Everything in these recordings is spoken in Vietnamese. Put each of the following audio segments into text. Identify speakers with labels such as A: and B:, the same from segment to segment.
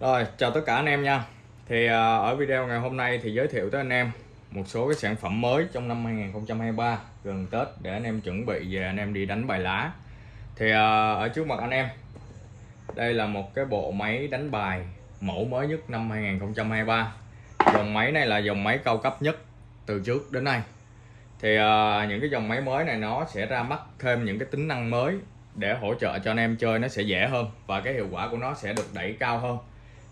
A: Rồi, chào tất cả anh em nha. Thì à, ở video ngày hôm nay thì giới thiệu tới anh em một số cái sản phẩm mới trong năm 2023 gần Tết để anh em chuẩn bị về anh em đi đánh bài lá. Thì à, ở trước mặt anh em đây là một cái bộ máy đánh bài mẫu mới nhất năm 2023. Dòng máy này là dòng máy cao cấp nhất từ trước đến nay. Thì à, những cái dòng máy mới này nó sẽ ra mắt thêm những cái tính năng mới để hỗ trợ cho anh em chơi nó sẽ dễ hơn và cái hiệu quả của nó sẽ được đẩy cao hơn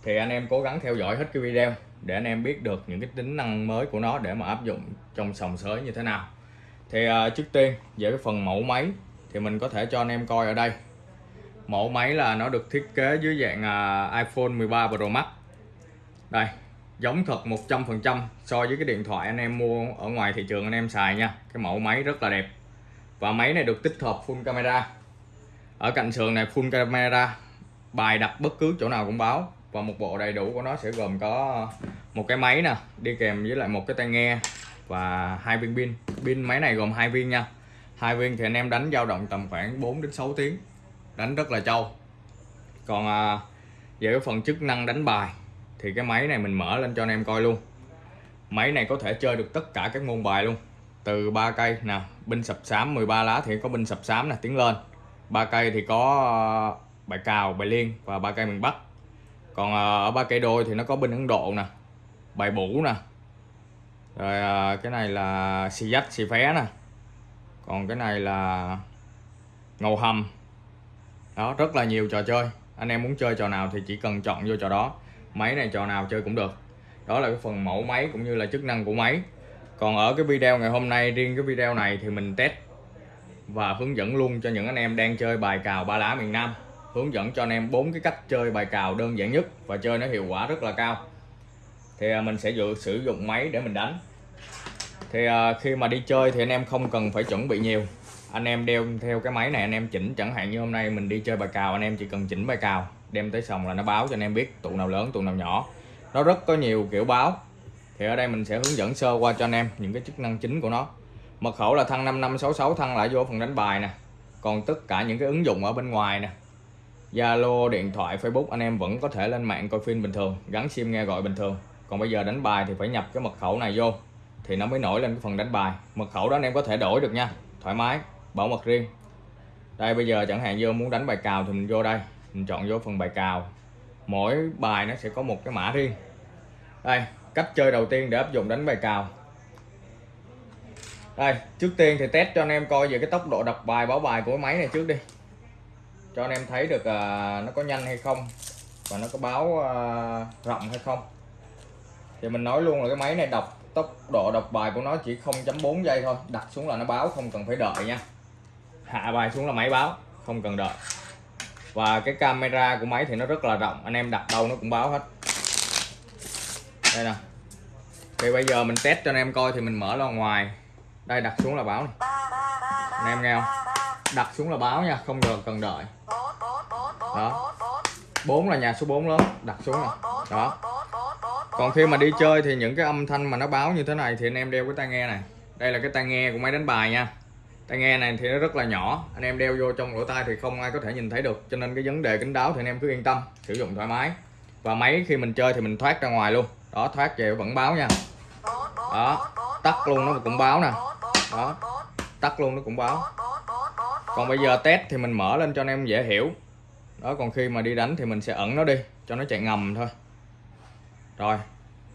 A: thì anh em cố gắng theo dõi hết cái video để anh em biết được những cái tính năng mới của nó để mà áp dụng trong sòng sới như thế nào. Thì uh, trước tiên về cái phần mẫu máy thì mình có thể cho anh em coi ở đây. Mẫu máy là nó được thiết kế dưới dạng uh, iPhone 13 Pro Max. Đây giống thật 100% so với cái điện thoại anh em mua ở ngoài thị trường anh em xài nha. Cái mẫu máy rất là đẹp. Và máy này được tích hợp full camera. Ở cạnh sườn này full camera bài đặt bất cứ chỗ nào cũng báo và một bộ đầy đủ của nó sẽ gồm có một cái máy nè đi kèm với lại một cái tai nghe và hai viên pin. Pin máy này gồm hai viên nha. Hai viên thì anh em đánh dao động tầm khoảng 4 đến 6 tiếng. Đánh rất là trâu. Còn à, về cái phần chức năng đánh bài thì cái máy này mình mở lên cho anh em coi luôn. Máy này có thể chơi được tất cả các môn bài luôn. Từ ba cây nè binh sập xám 13 lá thì có binh sập xám nè tiến lên. Ba cây thì có à, bài cào bài liên và ba cây miền bắc còn à, ở ba cây đôi thì nó có bên ấn độ nè, bài bủ nè. Rồi à, cái này là xì dách xì phé nè. Còn cái này là ngầu hầm. Đó, rất là nhiều trò chơi. Anh em muốn chơi trò nào thì chỉ cần chọn vô trò đó. Máy này trò nào chơi cũng được. Đó là cái phần mẫu máy cũng như là chức năng của máy. Còn ở cái video ngày hôm nay, riêng cái video này thì mình test và hướng dẫn luôn cho những anh em đang chơi bài cào ba lá miền Nam hướng dẫn cho anh em bốn cái cách chơi bài cào đơn giản nhất và chơi nó hiệu quả rất là cao. Thì à, mình sẽ dự, sử dụng máy để mình đánh. Thì à, khi mà đi chơi thì anh em không cần phải chuẩn bị nhiều. Anh em đeo theo cái máy này, anh em chỉnh, chẳng hạn như hôm nay mình đi chơi bài cào, anh em chỉ cần chỉnh bài cào, đem tới sòng là nó báo cho anh em biết tụ nào lớn, tụ nào nhỏ. Nó rất có nhiều kiểu báo. Thì ở đây mình sẽ hướng dẫn sơ qua cho anh em những cái chức năng chính của nó. Mật khẩu là thăng 5566 thăng lại vô phần đánh bài nè. Còn tất cả những cái ứng dụng ở bên ngoài nè. Zalo, điện thoại, Facebook anh em vẫn có thể lên mạng coi phim bình thường, gắn sim nghe gọi bình thường. Còn bây giờ đánh bài thì phải nhập cái mật khẩu này vô thì nó mới nổi lên cái phần đánh bài. Mật khẩu đó anh em có thể đổi được nha, thoải mái, bảo mật riêng. Đây bây giờ chẳng hạn như muốn đánh bài cào thì mình vô đây, mình chọn vô phần bài cào. Mỗi bài nó sẽ có một cái mã riêng. Đây, cách chơi đầu tiên để áp dụng đánh bài cào. Đây, trước tiên thì test cho anh em coi về cái tốc độ đọc bài báo bài của cái máy này trước đi cho anh em thấy được à, nó có nhanh hay không và nó có báo à, rộng hay không. Thì mình nói luôn là cái máy này đọc tốc độ đọc bài của nó chỉ 0.4 giây thôi. Đặt xuống là nó báo không cần phải đợi nha. Hạ bài xuống là máy báo không cần đợi. Và cái camera của máy thì nó rất là rộng anh em đặt đâu nó cũng báo hết. Đây nè. Thì bây giờ mình test cho anh em coi thì mình mở ra ngoài. Đây đặt xuống là báo này. Anh em nghe không? Đặt xuống là báo nha, không cần cần đợi. Đó. Bốn là nhà số 4 lớn, đặt xuống nè. Đó. Còn khi mà đi chơi thì những cái âm thanh mà nó báo như thế này thì anh em đeo cái tai nghe này. Đây là cái tai nghe của máy đánh bài nha. Tai nghe này thì nó rất là nhỏ, anh em đeo vô trong lỗ tai thì không ai có thể nhìn thấy được. Cho nên cái vấn đề kính đáo thì anh em cứ yên tâm, sử dụng thoải mái. Và máy khi mình chơi thì mình thoát ra ngoài luôn. Đó, thoát về vẫn báo nha. Đó. Tắt luôn nó cũng báo nè. Đó. Tắt luôn nó cũng báo còn bây giờ test thì mình mở lên cho anh em dễ hiểu. Đó còn khi mà đi đánh thì mình sẽ ẩn nó đi cho nó chạy ngầm thôi. Rồi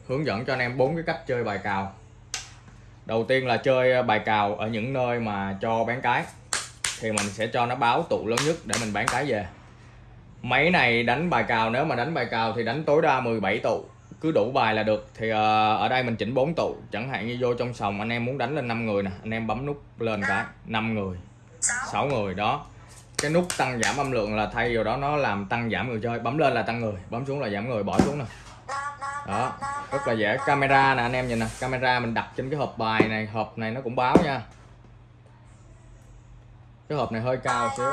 A: hướng dẫn cho anh em bốn cái cách chơi bài cào. Đầu tiên là chơi ờ, bài cào ở những nơi mà cho bán cái thì mình sẽ cho nó báo tụ lớn nhất để mình bán cái về. Máy này đánh bài cào nếu mà đánh bài cào thì đánh tối đa 17 tụ. Cứ đủ bài là được thì uh, ở đây mình chỉnh 4 tụ. Chẳng hạn như vô trong sòng anh em muốn đánh lên 5 người nè anh em bấm nút lên cái 5 người. 6 người, đó. Cái nút tăng giảm âm lượng là thay vào đó nó làm tăng giảm người chơi. Bấm lên là tăng người, bấm xuống là giảm người, bỏ xuống nè. Đó, rất là dễ. Camera nè, anh em nhìn nè. Camera mình đặt trên cái hộp bài này, hộp này nó cũng báo nha. Cái hộp này hơi cao xíu.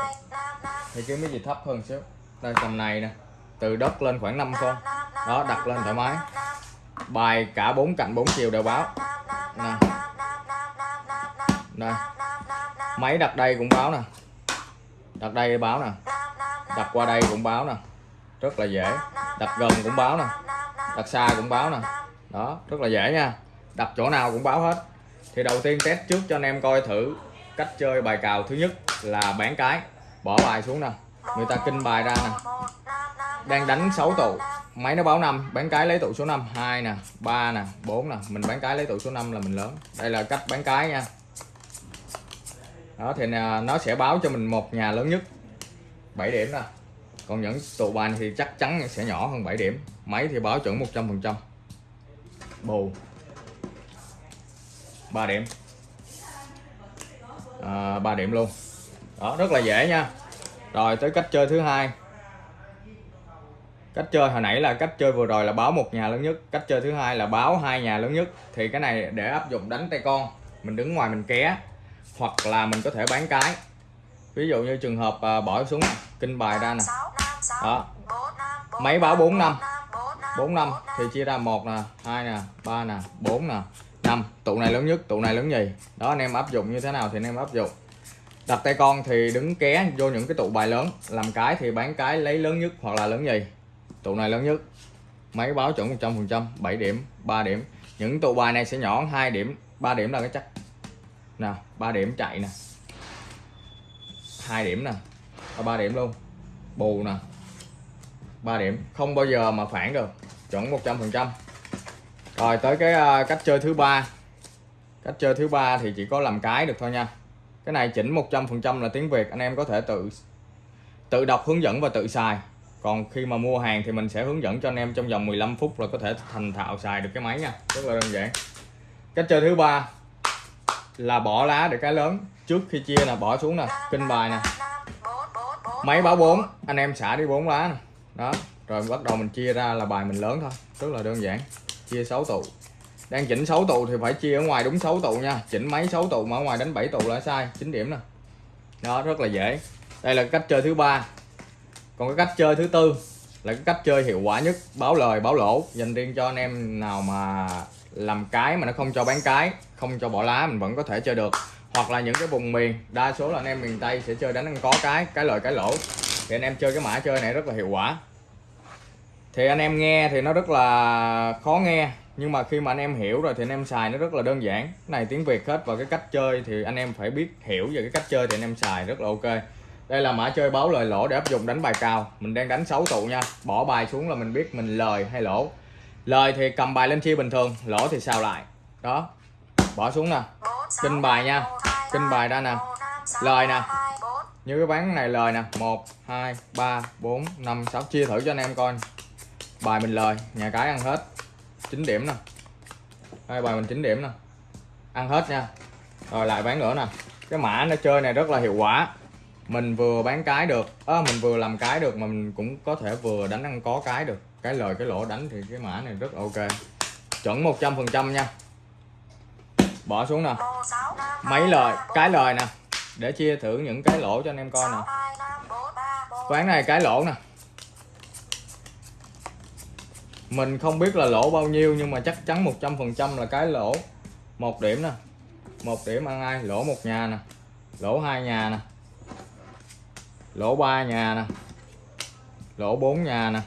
A: Thì kiếm cái gì thấp hơn xíu. Đây, tầm này nè. Từ đất lên khoảng 5 con. Đó, đặt lên thoải mái. Bài cả bốn cạnh bốn chiều đều báo. Nè. Đây máy đặt đây cũng báo nè. Đặt đây báo nè. Đặt qua đây cũng báo nè. Rất là dễ. Đặt gần cũng báo nè. Đặt xa cũng báo nè. Đó, rất là dễ nha. Đặt chỗ nào cũng báo hết. Thì đầu tiên test trước cho anh em coi thử cách chơi bài cào thứ nhất là bán cái. Bỏ bài xuống nè. Người ta kinh bài ra nè. Đang đánh 6 tụ. Máy nó báo 5 bán cái lấy tụ số 5 2 nè. 3 nè. 4 nè. Mình bán cái lấy tụ số 5 là mình lớn. Đây là cách bán cái nha đó thì nó sẽ báo cho mình một nhà lớn nhất. 7 điểm nè. Còn những tụ bài thì chắc chắn sẽ nhỏ hơn 7 điểm. Máy thì báo chuẩn 100 phần trăm. Bù. 3 điểm. À, 3 điểm luôn. Đó rất là dễ nha. Rồi tới cách chơi thứ hai. Cách chơi hồi nãy là cách chơi vừa rồi là báo một nhà lớn nhất. Cách chơi thứ hai là báo hai nhà lớn nhất. Thì cái này để áp dụng đánh tay con. Mình đứng ngoài mình ké hoặc là mình có thể bán cái. Ví dụ như trường hợp à, bỏ xuống này, kinh bài ra nè. Đó. Máy báo 4 năm. 4 năm thì chia ra một nè hai nè ba nè bốn nè năm. Tụ này lớn nhất tụ này lớn nhì. Đó anh em áp dụng như thế nào thì anh em áp dụng. Đặt tay con thì đứng ké vô những cái tụ bài lớn. Làm cái thì bán cái lấy lớn nhất hoặc là lớn nhì. Tụ này lớn nhất. Máy báo chuẩn 100 phần trăm 7 điểm 3 điểm. Những tụ bài này sẽ nhỏ 2 điểm 3 điểm là cái chắc nào, ba điểm chạy nè. Hai điểm nè. Ba điểm luôn. Bù nè. Ba điểm. Không bao giờ mà phản được. Chuẩn 100 phần trăm. Rồi, tới cái ờ, cách chơi thứ ba. Cách chơi thứ ba thì chỉ có làm cái được thôi nha. Cái này chỉnh 100 phần trăm là tiếng Việt. Anh em có thể tự tự đọc hướng dẫn và tự xài. Còn khi mà mua hàng thì mình sẽ hướng dẫn cho anh em trong vòng 15 phút là có thể thành thạo xài được cái máy nha. Rất là đơn giản. Cách chơi thứ ba là bỏ lá để cái lớn. Trước khi chia là bỏ xuống nè, kinh bài nè. Máy báo 4 anh em xả đi 4 lá nè. Đó, rồi bắt đầu mình chia ra là bài mình lớn thôi, rất là đơn giản. Chia 6 tụ. Đang chỉnh 6 tụ thì phải chia ở ngoài đúng 6 tụ nha. Chỉnh máy 6 tụ mà ở ngoài đánh 7 tụ là sai 9 điểm nè. Đó, rất là dễ. Đây là cách chơi thứ ba. Còn cái cách chơi thứ tư là cái cách chơi hiệu quả nhất. Báo lời, báo lỗ. Dành riêng cho anh em nào mà làm cái mà nó không cho bán cái không cho bỏ lá, mình vẫn có thể chơi được. Hoặc là những cái vùng miền, đa số là anh em miền Tây sẽ chơi đánh ăn có cái cái lời cái lỗ. Thì anh em chơi cái mã chơi này rất là hiệu quả. Thì anh em nghe thì nó rất là khó nghe, nhưng mà khi mà anh em hiểu rồi thì anh em xài nó rất là đơn giản. Cái này tiếng Việt hết và cái cách chơi thì anh em phải biết hiểu về cái cách chơi thì anh em xài rất là ok. Đây là mã chơi báo lời lỗ để áp dụng đánh bài cao mình đang đánh 6 tụ nha. Bỏ bài xuống là mình biết mình lời hay lỗ. Lời thì cầm bài lên chia bình thường, lỗ thì sao lại. Đó bỏ xuống nè. Kinh bài nha. Kinh bài ra nè. Lời nè. Như cái bán này lời nè. 1 2 3 4 5 6 chia thử cho anh em coi. Bài mình lời. Nhà cái ăn hết. 9 điểm nè. Đây bài mình 9 điểm nè. Ăn hết nha. Rồi lại bán nữa nè. Cái mã nó chơi này rất là hiệu quả. Mình vừa bán cái được. À, mình vừa làm cái được mà mình cũng có thể vừa đánh ăn có cái được. Cái lời cái lỗ đánh thì cái mã này rất ok. Chuẩn 100 phần trăm nha bỏ xuống nè. Mấy lời cái lời nè. Để chia thử những cái lỗ cho anh em coi nè. Quán này cái lỗ nè. Mình không biết là lỗ bao nhiêu nhưng mà chắc chắn 100 phần trăm là cái lỗ. Một điểm nè. Một điểm ăn ai? Lỗ một nhà nè. Lỗ hai nhà nè. Lỗ ba nhà nè. Lỗ 4 nhà nè.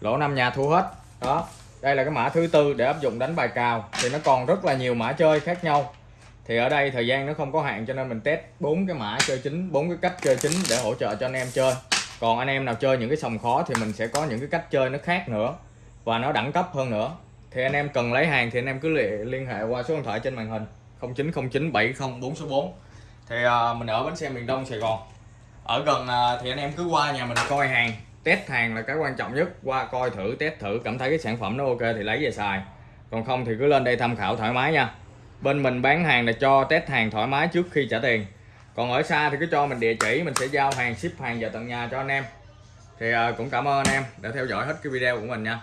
A: Lỗ 5 nhà thua hết. Đó đây là cái mã thứ tư để áp dụng đánh bài cào. Thì nó còn rất là nhiều mã chơi khác nhau. Thì ở đây thời gian nó không có hạn cho nên mình test bốn cái mã chơi chính bốn cái cách chơi chính để hỗ trợ cho anh em chơi. Còn anh em nào chơi những cái sòng khó thì mình sẽ có những cái cách chơi nó khác nữa và nó đẳng cấp hơn nữa. Thì anh em cần lấy hàng thì anh em cứ liên hệ qua số điện thoại trên màn hình 0909 70 số 4 thì uh, mình ở bến xe miền Đông Sài Gòn. Ở gần uh, thì anh em cứ qua nhà mình coi hàng test hàng là cái quan trọng nhất. Qua coi thử, test thử, cảm thấy cái sản phẩm nó ok thì lấy về xài. Còn không thì cứ lên đây tham khảo thoải mái nha. Bên mình bán hàng là cho test hàng thoải mái trước khi trả tiền. Còn ở xa thì cứ cho mình địa chỉ, mình sẽ giao hàng, ship hàng vào tận nhà cho anh em. Thì ờ, cũng cảm ơn anh em đã theo dõi hết cái video của mình nha.